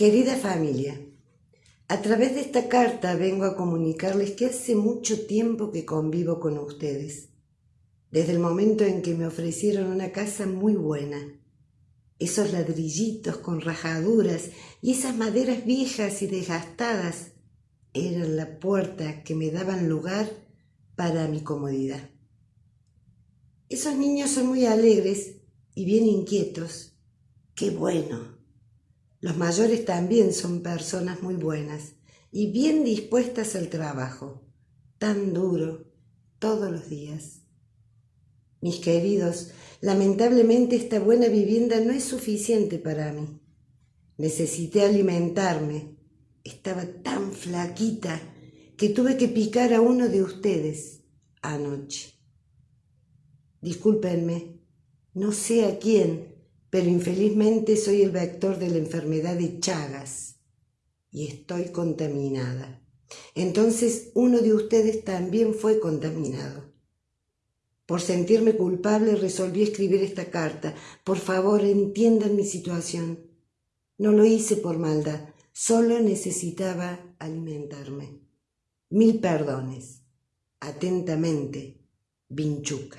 Querida familia, a través de esta carta vengo a comunicarles que hace mucho tiempo que convivo con ustedes, desde el momento en que me ofrecieron una casa muy buena, esos ladrillitos con rajaduras y esas maderas viejas y desgastadas eran la puerta que me daban lugar para mi comodidad. Esos niños son muy alegres y bien inquietos. ¡Qué bueno! Los mayores también son personas muy buenas y bien dispuestas al trabajo, tan duro, todos los días. Mis queridos, lamentablemente esta buena vivienda no es suficiente para mí. Necesité alimentarme. Estaba tan flaquita que tuve que picar a uno de ustedes anoche. Discúlpenme, no sé a quién, pero infelizmente soy el vector de la enfermedad de Chagas y estoy contaminada. Entonces uno de ustedes también fue contaminado. Por sentirme culpable resolví escribir esta carta. Por favor, entiendan mi situación. No lo hice por maldad, solo necesitaba alimentarme. Mil perdones. Atentamente, Vinchuca.